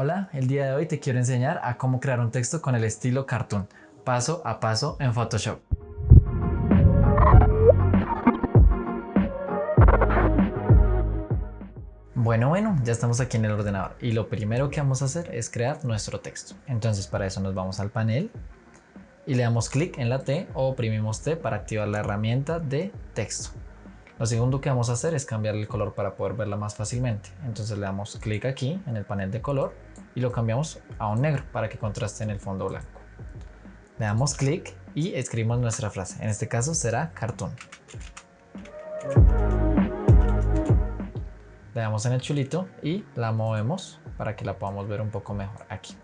Hola, el día de hoy te quiero enseñar a cómo crear un texto con el estilo cartoon, paso a paso en Photoshop. Bueno, bueno, ya estamos aquí en el ordenador y lo primero que vamos a hacer es crear nuestro texto. Entonces para eso nos vamos al panel y le damos clic en la T o oprimimos T para activar la herramienta de texto. Lo segundo que vamos a hacer es cambiar el color para poder verla más fácilmente. Entonces le damos clic aquí en el panel de color y lo cambiamos a un negro para que contraste en el fondo blanco. Le damos clic y escribimos nuestra frase. En este caso será cartoon. Le damos en el chulito y la movemos para que la podamos ver un poco mejor aquí.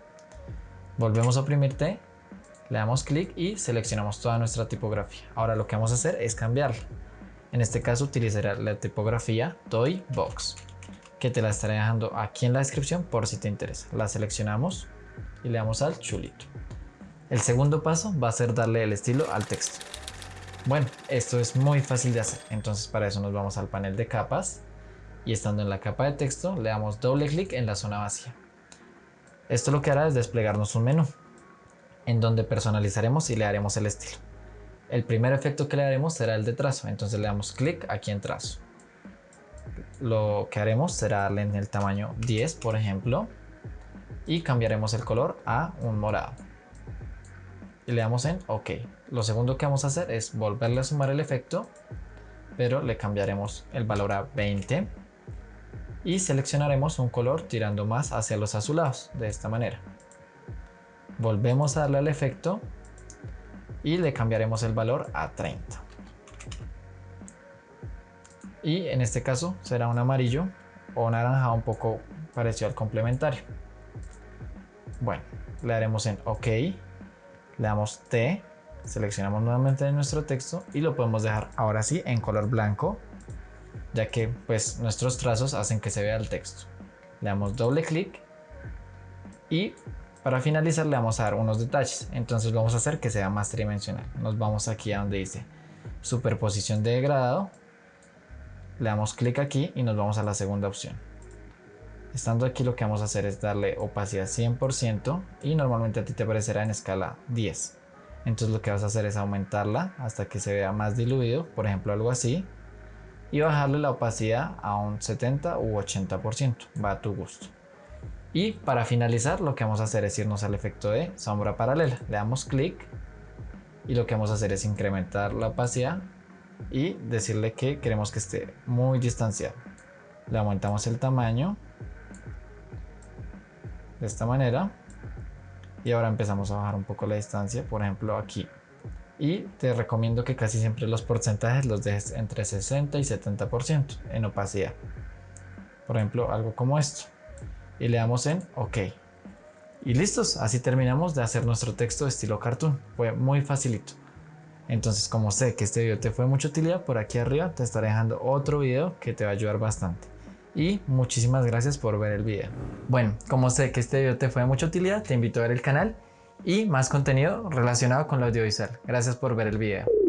Volvemos a oprimir T, le damos clic y seleccionamos toda nuestra tipografía. Ahora lo que vamos a hacer es cambiarla. En este caso utilizaré la tipografía Toy Box, que te la estaré dejando aquí en la descripción por si te interesa. La seleccionamos y le damos al chulito. El segundo paso va a ser darle el estilo al texto. Bueno, esto es muy fácil de hacer, entonces para eso nos vamos al panel de capas y estando en la capa de texto le damos doble clic en la zona vacía. Esto lo que hará es desplegarnos un menú en donde personalizaremos y le haremos el estilo. El primer efecto que le haremos será el de trazo, entonces le damos clic aquí en trazo. Lo que haremos será darle en el tamaño 10, por ejemplo, y cambiaremos el color a un morado. Y le damos en OK. Lo segundo que vamos a hacer es volverle a sumar el efecto, pero le cambiaremos el valor a 20 y seleccionaremos un color tirando más hacia los azulados, de esta manera. Volvemos a darle al efecto y le cambiaremos el valor a 30. Y en este caso será un amarillo o naranja un poco parecido al complementario. Bueno, le daremos en OK, le damos T, seleccionamos nuevamente nuestro texto y lo podemos dejar ahora sí en color blanco, ya que pues nuestros trazos hacen que se vea el texto. Le damos doble clic y para finalizar le vamos a dar unos detalles, entonces vamos a hacer que sea más tridimensional. Nos vamos aquí a donde dice superposición de degradado, le damos clic aquí y nos vamos a la segunda opción. Estando aquí lo que vamos a hacer es darle opacidad 100% y normalmente a ti te aparecerá en escala 10. Entonces lo que vas a hacer es aumentarla hasta que se vea más diluido, por ejemplo algo así, y bajarle la opacidad a un 70 u 80%, va a tu gusto. Y para finalizar lo que vamos a hacer es irnos al efecto de sombra paralela. Le damos clic y lo que vamos a hacer es incrementar la opacidad y decirle que queremos que esté muy distanciado. Le aumentamos el tamaño de esta manera y ahora empezamos a bajar un poco la distancia, por ejemplo aquí. Y te recomiendo que casi siempre los porcentajes los dejes entre 60 y 70% en opacidad. Por ejemplo, algo como esto y le damos en OK. Y listos, así terminamos de hacer nuestro texto estilo cartoon. Fue muy facilito. Entonces, como sé que este video te fue de mucha utilidad, por aquí arriba te estaré dejando otro video que te va a ayudar bastante. Y muchísimas gracias por ver el video. Bueno, como sé que este video te fue de mucha utilidad, te invito a ver el canal y más contenido relacionado con lo audiovisual. Gracias por ver el video.